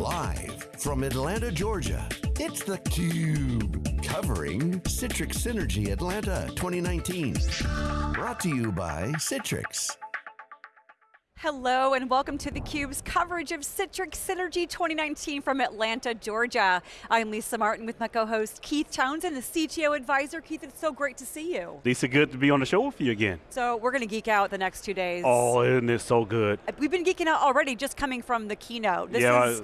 Live from Atlanta, Georgia, it's theCUBE. Covering Citrix Synergy Atlanta 2019. Brought to you by Citrix. Hello and welcome to theCUBE's coverage of Citrix Synergy 2019 from Atlanta, Georgia. I'm Lisa Martin with my co-host Keith Townsend, the CTO advisor. Keith, it's so great to see you. Lisa, good to be on the show with you again. So we're going to geek out the next two days. Oh, isn't it so good? We've been geeking out already just coming from the keynote. This yeah, is,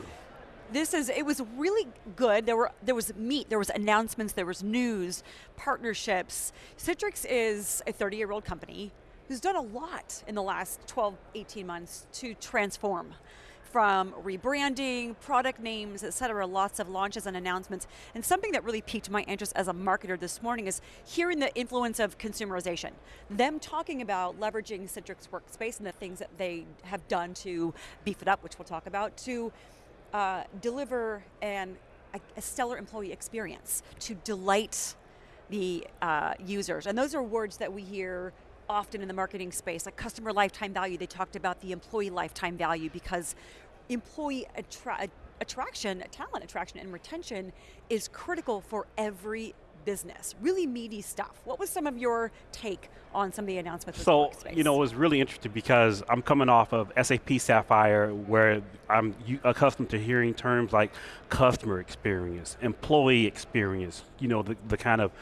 this is, it was really good. There were there was meat, there was announcements, there was news, partnerships. Citrix is a 30-year-old company who's done a lot in the last 12, 18 months to transform from rebranding, product names, et cetera, lots of launches and announcements. And something that really piqued my interest as a marketer this morning is hearing the influence of consumerization. Them talking about leveraging Citrix Workspace and the things that they have done to beef it up, which we'll talk about, to uh, deliver an, a, stellar employee experience, to delight the uh, users. And those are words that we hear often in the marketing space, like customer lifetime value, they talked about the employee lifetime value because employee attra attraction, talent attraction and retention is critical for every business. Really meaty stuff. What was some of your take on some of the announcements So, you know, it was really interesting because I'm coming off of SAP Sapphire where I'm accustomed to hearing terms like customer experience, employee experience, you know, the, the kind of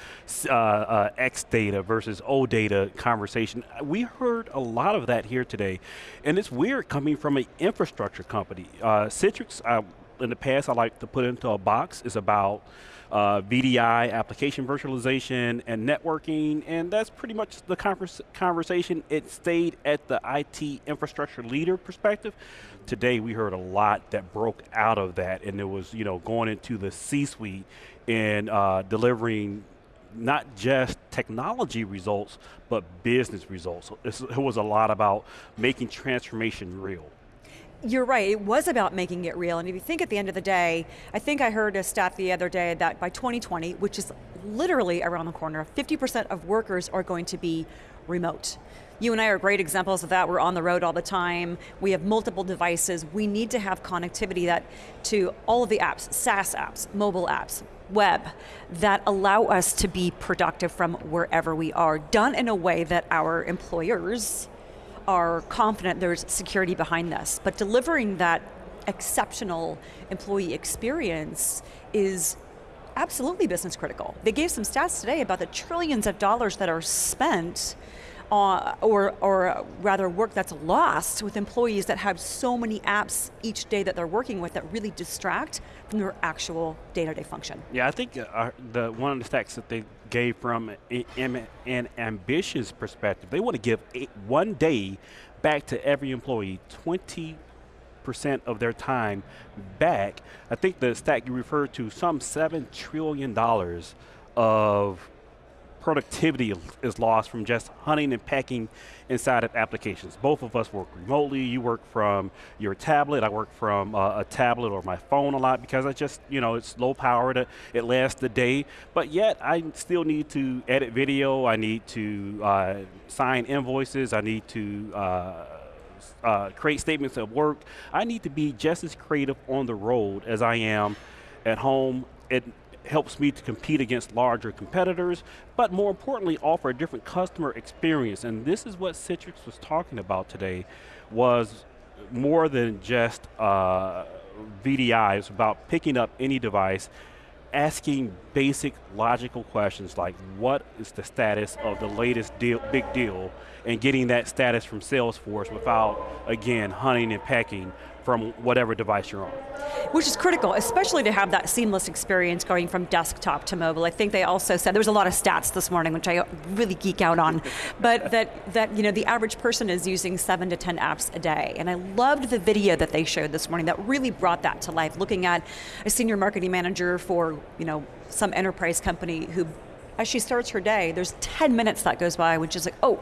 uh, uh, X data versus O data conversation. We heard a lot of that here today. And it's weird coming from an infrastructure company. Uh, Citrix, uh, in the past I like to put into a box is about uh, VDI, application virtualization, and networking, and that's pretty much the converse conversation. It stayed at the IT infrastructure leader perspective. Today we heard a lot that broke out of that, and it was you know going into the C-suite and uh, delivering not just technology results, but business results. it was a lot about making transformation real. You're right, it was about making it real, and if you think at the end of the day, I think I heard a stat the other day that by 2020, which is literally around the corner, 50% of workers are going to be remote. You and I are great examples of that. We're on the road all the time. We have multiple devices. We need to have connectivity that to all of the apps, SaaS apps, mobile apps, web, that allow us to be productive from wherever we are, done in a way that our employers are confident there's security behind this, but delivering that exceptional employee experience is absolutely business critical. They gave some stats today about the trillions of dollars that are spent uh, or, or rather work that's lost with employees that have so many apps each day that they're working with that really distract from their actual day-to-day -day function. Yeah, I think uh, the one of the stats that they gave from an ambitious perspective, they want to give eight, one day back to every employee, 20 percent of their time back. I think the stat you referred to, some $7 trillion of productivity is lost from just hunting and pecking inside of applications. Both of us work remotely. You work from your tablet. I work from uh, a tablet or my phone a lot because I just, you know, it's low powered. It lasts the day. But yet, I still need to edit video. I need to uh, sign invoices. I need to uh, uh, create statements of work. I need to be just as creative on the road as I am at home. It, helps me to compete against larger competitors, but more importantly, offer a different customer experience. And this is what Citrix was talking about today, was more than just uh, VDI, it's about picking up any device, asking basic logical questions like what is the status of the latest deal, big deal, and getting that status from Salesforce without, again, hunting and pecking from whatever device you're on. Which is critical, especially to have that seamless experience going from desktop to mobile. I think they also said, there was a lot of stats this morning, which I really geek out on, but that, that you know, the average person is using seven to 10 apps a day. And I loved the video that they showed this morning that really brought that to life, looking at a senior marketing manager for you know, some enterprise company who, as she starts her day, there's 10 minutes that goes by, which is like, oh,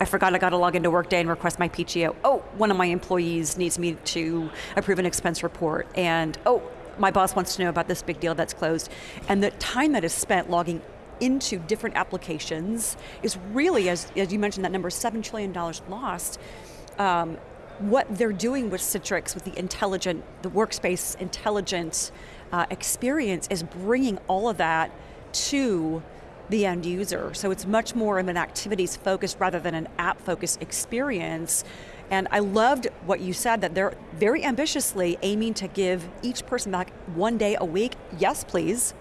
I forgot I got to log into Workday and request my PTO. Oh, one of my employees needs me to approve an expense report. And oh, my boss wants to know about this big deal that's closed. And the time that is spent logging into different applications is really, as, as you mentioned, that number, $7 trillion lost. Um, what they're doing with Citrix, with the intelligent, the workspace intelligent uh, experience is bringing all of that to the end user. So it's much more of an activities focused rather than an app focused experience. And I loved what you said that they're very ambitiously aiming to give each person back one day a week. Yes, please.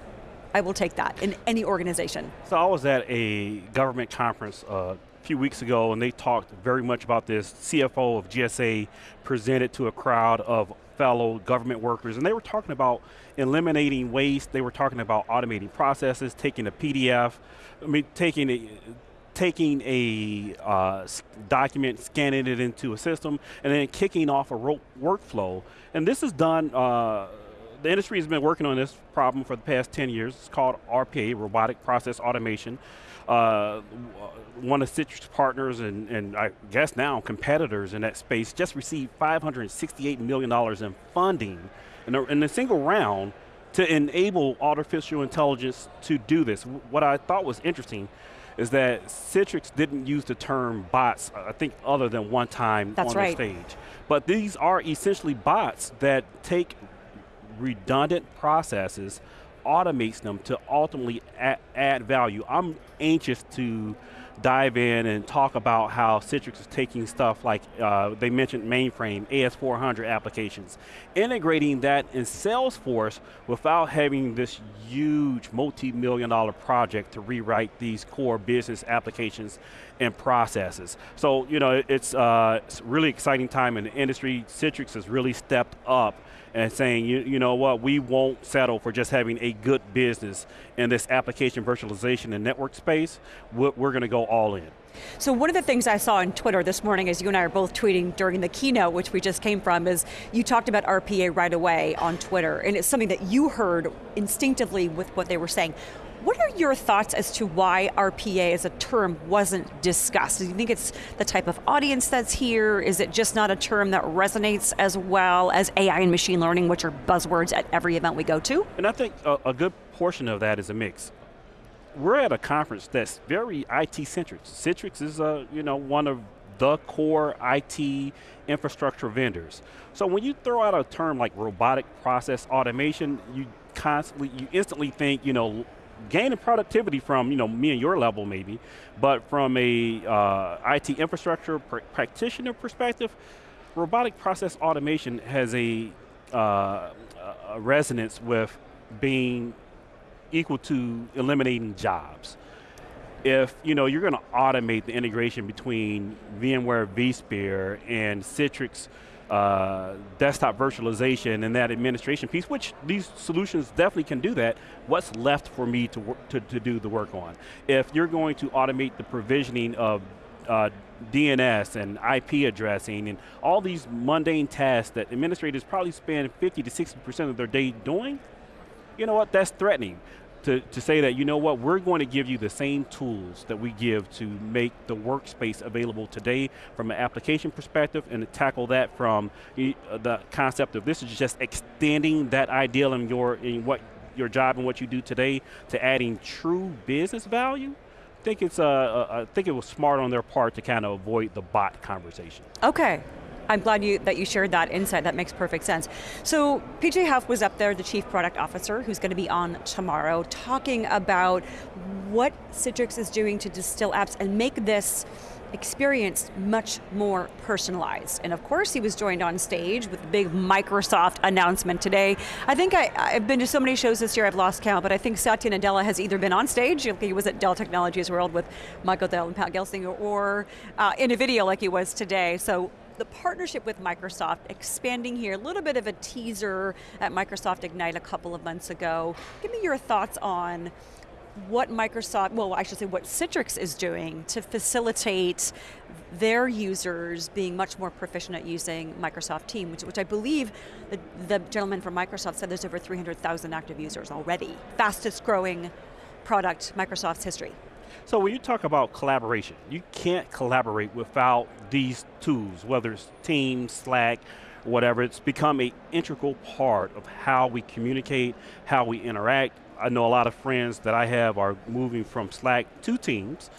I will take that in any organization. So I was at a government conference uh, a few weeks ago and they talked very much about this. CFO of GSA presented to a crowd of fellow government workers and they were talking about eliminating waste, they were talking about automating processes, taking a PDF, I mean, taking a, taking a uh, document, scanning it into a system, and then kicking off a workflow. And this is done, uh, the industry has been working on this problem for the past 10 years. It's called RPA, Robotic Process Automation. Uh, one of Citrix partners and, and I guess now competitors in that space just received $568 million in funding in a, in a single round to enable artificial intelligence to do this. What I thought was interesting is that Citrix didn't use the term bots, I think other than one time That's on right. the stage. But these are essentially bots that take redundant processes, automates them to ultimately add, add value. I'm anxious to dive in and talk about how Citrix is taking stuff like, uh, they mentioned mainframe, AS400 applications, integrating that in Salesforce without having this huge multi-million dollar project to rewrite these core business applications and processes. So, you know, it's, uh, really exciting time in the industry. Citrix has really stepped up and saying, you, you know what, we won't settle for just having a good business in this application virtualization and network space. We're, we're going to go all in. So one of the things I saw on Twitter this morning, as you and I are both tweeting during the keynote, which we just came from, is you talked about RPA right away on Twitter, and it's something that you heard instinctively with what they were saying. What are your thoughts as to why RPA as a term wasn't discussed? Do you think it's the type of audience that's here? Is it just not a term that resonates as well as AI and machine learning, which are buzzwords at every event we go to? And I think a, a good portion of that is a mix. We're at a conference that's very IT centric. Citrix is a, you know, one of the core IT infrastructure vendors. So when you throw out a term like robotic process automation, you constantly, you instantly think, you know, gaining productivity from you know me and your level maybe, but from a uh, IT infrastructure pr practitioner perspective, robotic process automation has a, uh, a resonance with being equal to eliminating jobs. If you know you're going to automate the integration between VMware vSphere and Citrix uh, desktop virtualization and that administration piece, which these solutions definitely can do that, what's left for me to, to, to do the work on? If you're going to automate the provisioning of uh, DNS and IP addressing and all these mundane tasks that administrators probably spend 50 to 60% of their day doing, you know what, that's threatening to, to say that, you know what, we're going to give you the same tools that we give to make the workspace available today from an application perspective and to tackle that from uh, the concept of this is just extending that ideal in your, in what your job and what you do today to adding true business value. Think it's uh, uh, I think it was smart on their part to kind of avoid the bot conversation. Okay, I'm glad you, that you shared that insight, that makes perfect sense. So PJ Hough was up there, the Chief Product Officer, who's going to be on tomorrow, talking about what Citrix is doing to distill apps and make this experience much more personalized. And of course he was joined on stage with the big Microsoft announcement today. I think I, have been to so many shows this year I've lost count, but I think Satya Nadella has either been on stage, he was at Dell Technologies World with Michael Dell and Pat Gelsinger, or uh, in a video like he was today. So the partnership with Microsoft expanding here, a little bit of a teaser at Microsoft Ignite a couple of months ago. Give me your thoughts on what Microsoft, well I should say what Citrix is doing to facilitate their users being much more proficient at using Microsoft Teams, which, which I believe the, the gentleman from Microsoft said there's over 300,000 active users already. Fastest growing product Microsoft's history. So when you talk about collaboration, you can't collaborate without these tools, whether it's Teams, Slack, whatever. It's become an integral part of how we communicate, how we interact. I know a lot of friends that I have are moving from Slack to Teams,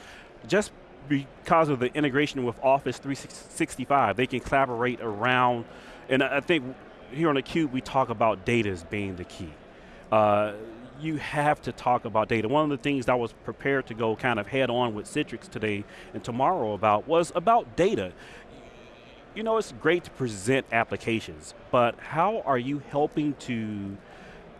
just because of the integration with Office 365, they can collaborate around, and I think here on theCUBE we talk about data as being the key. Uh, you have to talk about data. One of the things I was prepared to go kind of head on with Citrix today and tomorrow about was about data. You know, it's great to present applications, but how are you helping to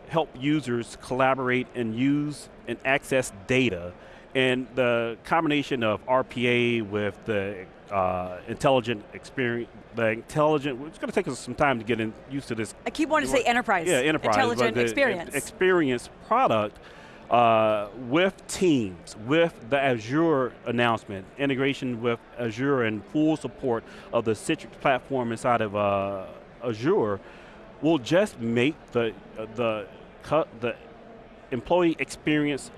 help users collaborate and use and access data and the combination of RPA with the uh, intelligent experience, the intelligent, it's going to take us some time to get in, used to this. I keep wanting to say enterprise. Yeah, enterprise. Intelligent experience. Experience product uh, with Teams, with the Azure announcement, integration with Azure and full support of the Citrix platform inside of uh, Azure will just make the, uh, the, the employee experience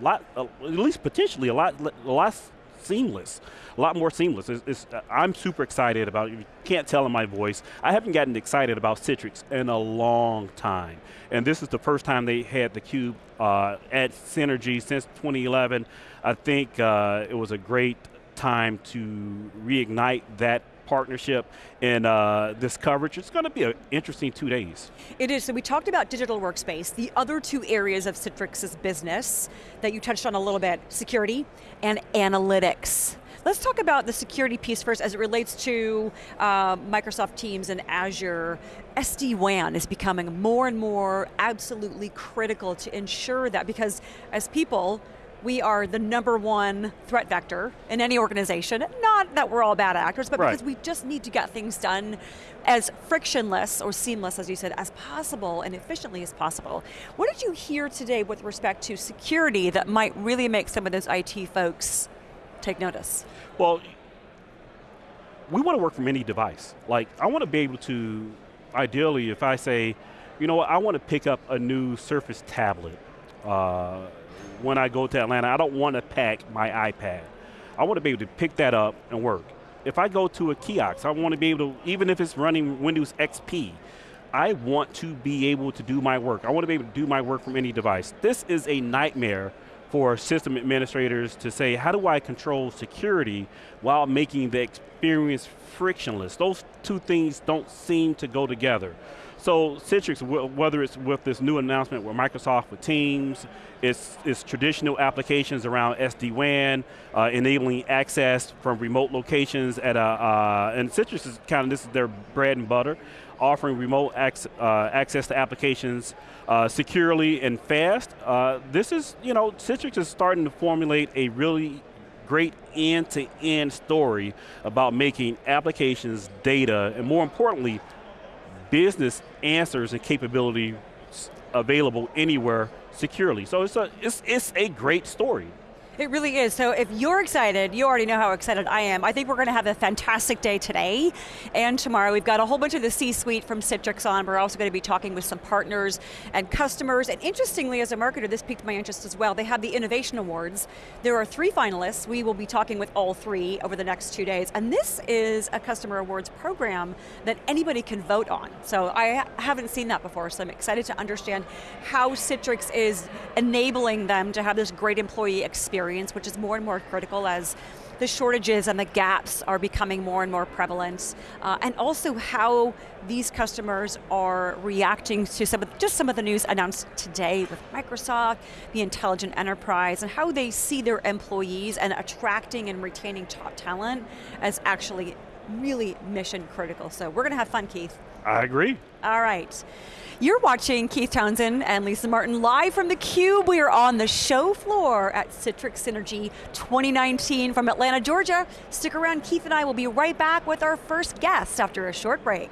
lot, uh, at least potentially a lot, lot seamless, a lot more seamless. It's, it's, uh, I'm super excited about it. You can't tell in my voice. I haven't gotten excited about Citrix in a long time. And this is the first time they had the Cube uh, at Synergy since 2011. I think uh, it was a great time to reignite that partnership and uh, this coverage. It's going to be an interesting two days. It is, so we talked about digital workspace. The other two areas of Citrix's business that you touched on a little bit, security and analytics. Let's talk about the security piece first as it relates to uh, Microsoft Teams and Azure. SD-WAN is becoming more and more absolutely critical to ensure that because as people, we are the number one threat vector in any organization. Not that we're all bad actors, but right. because we just need to get things done as frictionless or seamless, as you said, as possible and efficiently as possible. What did you hear today with respect to security that might really make some of those IT folks take notice? Well, we want to work from any device. Like, I want to be able to, ideally, if I say, you know what, I want to pick up a new Surface tablet, uh, when I go to Atlanta. I don't want to pack my iPad. I want to be able to pick that up and work. If I go to a kiosk, I want to be able to, even if it's running Windows XP, I want to be able to do my work. I want to be able to do my work from any device. This is a nightmare for system administrators to say, how do I control security while making the experience frictionless? Those two things don't seem to go together. So Citrix, whether it's with this new announcement with Microsoft with Teams, it's, it's traditional applications around SD-WAN, uh, enabling access from remote locations at a, uh, and Citrix is kind of, this is their bread and butter, offering remote ac uh, access to applications uh, securely and fast. Uh, this is, you know, Citrix is starting to formulate a really great end-to-end -end story about making applications, data, and more importantly, business answers and capability available anywhere securely. So it's a, it's, it's a great story. It really is. So if you're excited, you already know how excited I am. I think we're going to have a fantastic day today and tomorrow. We've got a whole bunch of the C-suite from Citrix on. We're also going to be talking with some partners and customers. And interestingly, as a marketer, this piqued my interest as well. They have the Innovation Awards. There are three finalists. We will be talking with all three over the next two days. And this is a customer awards program that anybody can vote on. So I haven't seen that before, so I'm excited to understand how Citrix is enabling them to have this great employee experience experience, which is more and more critical as the shortages and the gaps are becoming more and more prevalent, uh, and also how these customers are reacting to some of, just some of the news announced today with Microsoft, the intelligent enterprise, and how they see their employees and attracting and retaining top talent as actually really mission critical. So we're going to have fun, Keith. I agree. All right. You're watching Keith Townsend and Lisa Martin live from theCUBE. We are on the show floor at Citrix Synergy 2019 from Atlanta, Georgia. Stick around, Keith and I will be right back with our first guest after a short break.